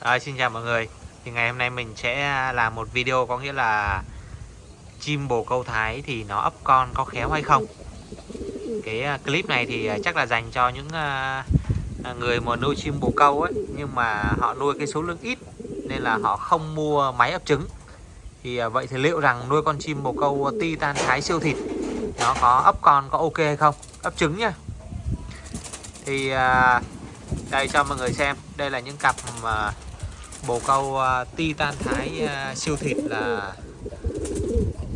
À, xin chào mọi người. Thì ngày hôm nay mình sẽ à, làm một video có nghĩa là chim bồ câu thái thì nó ấp con có khéo hay không? Cái à, clip này thì à, chắc là dành cho những người mà nuôi chim bồ câu ấy nhưng mà họ nuôi cái số lượng ít nên là họ không mua máy ấp trứng. Thì vậy thì liệu rằng nuôi con chim bồ câu titan thái siêu thịt nó có ấp con có ok hay không? Ấp trứng nhá thì đây cho mọi người xem. Đây là những cặp mà bồ câu à, uh, titan thái uh, siêu thịt là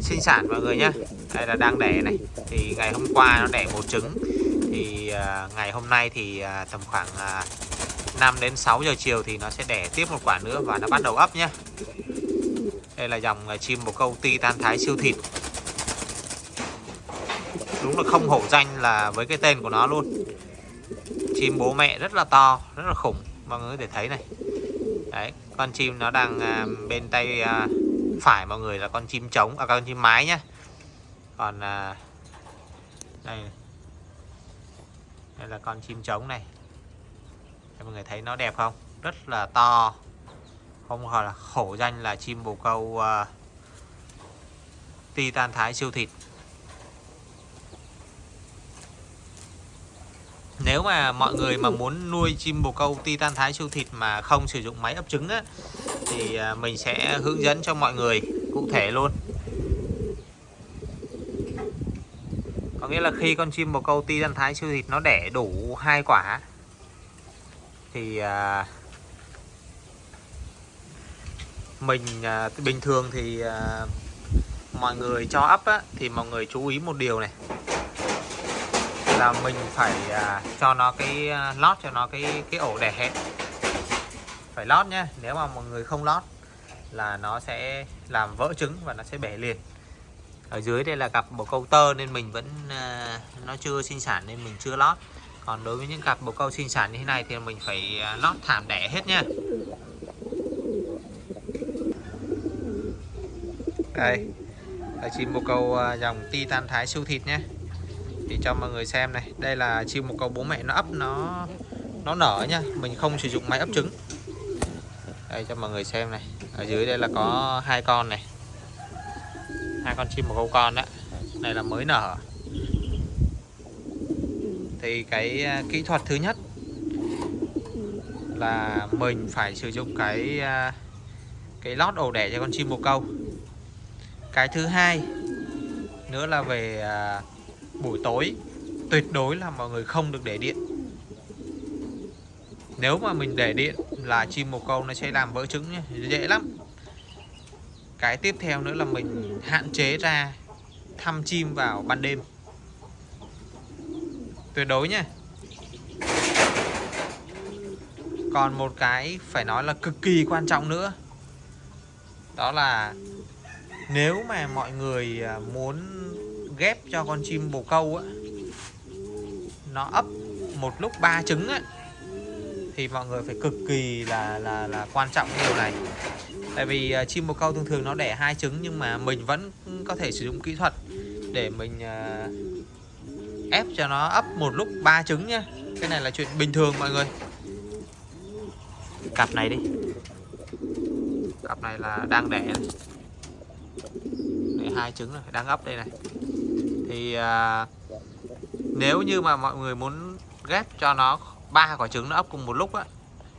sinh sản mọi người nhé đây là đang đẻ này. Thì ngày hôm qua nó đẻ một trứng. Thì uh, ngày hôm nay thì uh, tầm khoảng uh, 5 đến 6 giờ chiều thì nó sẽ đẻ tiếp một quả nữa và nó bắt đầu ấp nhé đây là dòng chim bồ câu titan thái siêu thịt. Đúng là không hổ danh là với cái tên của nó luôn. Chim bố mẹ rất là to rất là khủng. Mọi người có thể thấy này đấy con chim nó đang à, bên tay à, phải mọi người là con chim trống à con chim mái nhá. Còn à, đây. Đây là con chim trống này. Mọi người thấy nó đẹp không? Rất là to. Không gọi là khổ danh là chim bồ câu uh, titan thái siêu thịt. Nếu mà mọi người mà muốn nuôi chim bồ câu titan thái siêu thịt mà không sử dụng máy ấp trứng á thì à, mình sẽ hướng dẫn cho mọi người cụ thể luôn. Có nghĩa là khi con chim bồ câu titan thái siêu thịt nó đẻ đủ hai quả thì à, mình à, bình thường thì à, mọi người cho ấp á, thì mọi người chú ý một điều này là mình phải à, cho nó cái à, lót cho nó cái cái ổ đẻ hẹn. Phải lót nhé nếu mà mọi người không lót là nó sẽ làm vỡ trứng và nó sẽ bể liền. Ở dưới đây là cặp bồ câu tơ nên mình vẫn à, nó chưa sinh sản nên mình chưa lót. Còn đối với những cặp bồ câu sinh sản như thế này thì mình phải à, lót thảm đẻ hết nha đây là chim bồ câu à, dòng titan thái siêu thịt nhé để cho mọi người xem này. Đây là chim một câu bố mẹ nó ấp nó nó nở nha. Mình không sử dụng máy ấp trứng. Đây, cho mọi người xem này. Ở dưới đây là có hai con này. Hai con chim một câu con đó này là mới nở. Thì cái à, kỹ thuật thứ nhất là mình phải sử dụng cái à, cái lót ổ đẻ cho con chim bồ câu. Cái thứ hai nữa là về à, buổi tối, tuyệt đối là mọi người không được để điện. Nếu mà mình để điện là chim bồ câu nó sẽ làm vỡ trứng nhé dễ lắm. Cái tiếp theo nữa là mình hạn chế ra thăm chim vào ban đêm. Tuyệt đối nha còn một cái phải nói là cực kỳ quan trọng nữa. Đó là nếu mà mọi người à, muốn ghép cho con chim bồ câu á nó ấp một lúc ba trứng á. Thì mọi người phải cực kỳ là là là quan trọng cái điều này. Tại vì uh, chim bồ câu thường thường nó đẻ hai trứng nhưng mà mình vẫn có thể sử dụng kỹ thuật để mình uh, ép cho nó ấp một lúc ba trứng nhá cái này là chuyện bình thường mọi người. Cặp này đi. Cặp này là đang đẻ. Này. để hai trứng rồi đang ấp đây này thì à, nếu như mà mọi người muốn ghép cho nó ba quả trứng nó ấp cùng một lúc á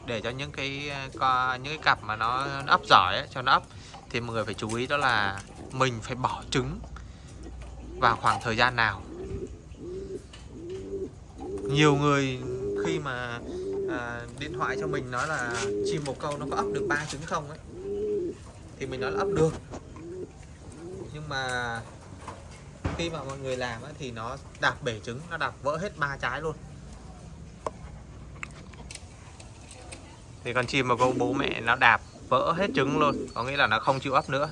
để cho những cái à, có những cái cặp mà nó, nó ấp giỏi ấy, cho nó ấp thì mọi người phải chú ý đó là mình phải bỏ trứng vào khoảng thời gian nào. Nhiều người khi mà à, điện thoại cho mình nói là chim một câu nó có ấp được ba trứng không ấy thì mình nói là ấp được. Nhưng mà khi mà mọi người làm thì nó đạp bể trứng, nó đạp vỡ hết ba trái luôn. Thì con chim mà câu bố mẹ nó đạp vỡ hết trứng luôn, có nghĩa là nó không chịu ấp nữa.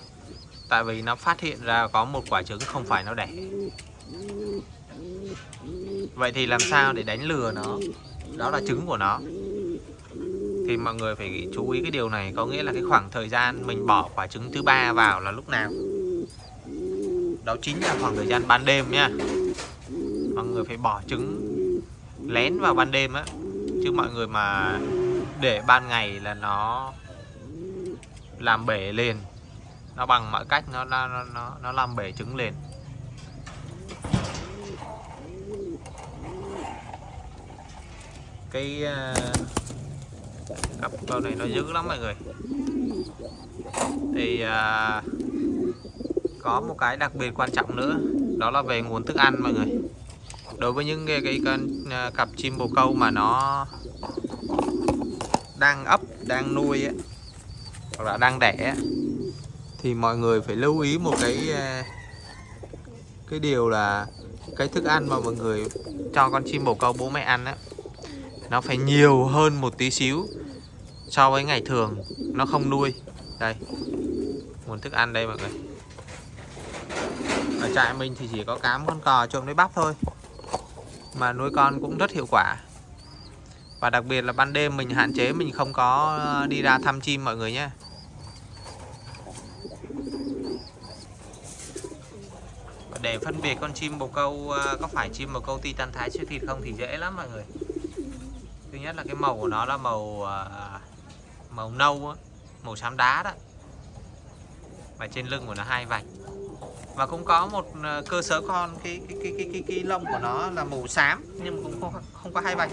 Tại vì nó phát hiện ra có một quả trứng không phải nó đẻ. Vậy thì làm sao để đánh lừa nó? Đó là trứng của nó. Thì mọi người phải chú ý cái điều này, có nghĩa là cái khoảng thời gian mình bỏ quả trứng thứ ba vào là lúc nào? Đó chính là khoảng thời gian ban đêm nha. Mọi người phải bỏ trứng lén vào ban đêm á. Chứ mọi người mà để ban ngày là nó làm bể liền nó bằng mọi cách nó nó nó nó, làm bể trứng liền cái ờ, cặp con này nó dữ lắm mọi người. Thì uh, có một cái đặc biệt quan trọng nữa đó là về nguồn thức ăn mọi người. Đối với những cái, cái, cái à, cặp chim bồ câu mà nó đang ấp đang nuôi ấy, hoặc là đang đẻ ấy, thì mọi người phải lưu ý một cái à, cái điều là cái thức ăn mà mọi người cho con chim bồ câu bố mẹ ăn á nó phải nhiều hơn một tí xíu so với ngày thường nó không nuôi. Đây nguồn thức ăn đây mọi người ở trại mình thì chỉ có cám con cò trộn với bắp thôi. Mà nuôi con cũng rất hiệu quả. Và đặc biệt là ban đêm mình hạn chế mình không có ờ, đi ra thăm chim mọi người nhé. Để phân biệt con chim bồ câu ờ, có phải chim bồ câu titan thái siêu thịt không thì dễ lắm mọi người. Thứ nhất là cái màu của nó là màu ờ, màu nâu màu xám đá đó. Và trên lưng của nó hai vạch và cũng có một ờ, cơ sở con cái cái cái cái cái, cái lông của nó là màu xám nhưng mà cũng không, không có hai vạch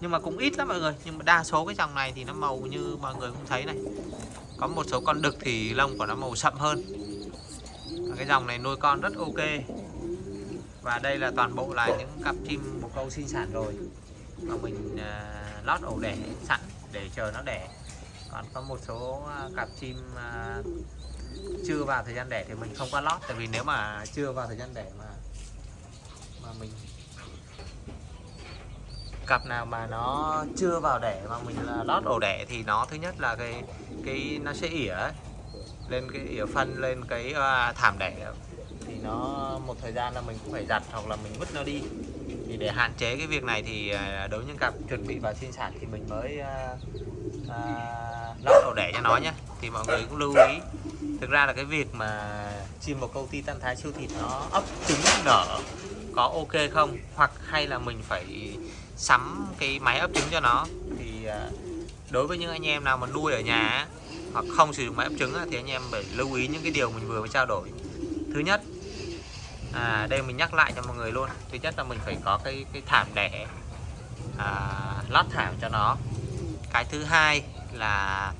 nhưng mà cũng ít lắm mọi người nhưng mà đa số cái dòng này thì nó màu như mọi người cũng thấy này. Có một số con đực thì lông của nó màu sậm hơn. Và cái dòng này nuôi con rất ok. Và đây là toàn bộ là những cặp chim bồ câu sinh sản rồi. Mà mình uh, lót ổ đẻ sẵn để chờ nó đẻ. Còn có một số ờ, cặp chim uh, chưa vào thời gian đẻ thì mình không có lót tại vì nếu mà chưa vào thời gian đẻ mà mà mình cặp nào mà nó chưa vào đẻ mà mình là lót ổ đẻ thì nó thứ nhất là cái cái nó sẽ ỉa lên cái ỉa phân lên cái uh, thảm đẻ thì nó một thời gian là mình cũng phải giặt hoặc là mình vứt nó đi. Thì để hạn chế cái việc này thì à, đối với những cặp chuẩn bị vào sinh sản thì mình mới uh, uh, lót ổ đẻ cho nó nhé thì mọi người cũng lưu ý thực ra là cái việc mà chim bồ câu titan thái siêu thịt nó ấp trứng nở có ok không? Hoặc hay là mình phải sắm cái máy ấp trứng cho nó? Thì à, đối với những anh em nào mà nuôi ở nhà hoặc không sử dụng máy ấp trứng thì anh em phải lưu ý những cái điều mình vừa mới trao đổi. Thứ nhất à, đây mình nhắc lại cho mọi người luôn. Thứ nhất là mình phải có cái cái thảm đẻ à, lót thảm cho nó. Cái thứ hai là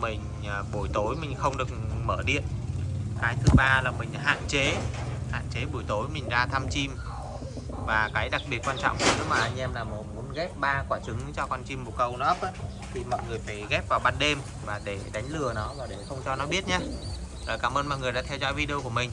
mình à, buổi tối mình không được mở điện. Cái thứ ba là mình hạn chế hạn chế buổi tối mình ra thăm chim. Và cái đặc biệt quan trọng nếu mà anh em là muốn ghép ba quả trứng cho con chim bồ câu nó ấp á, thì mọi người phải ghép vào ban đêm và để đánh lừa nó và để không cho nó biết nhé rồi cảm ơn mọi người đã theo dõi video của mình.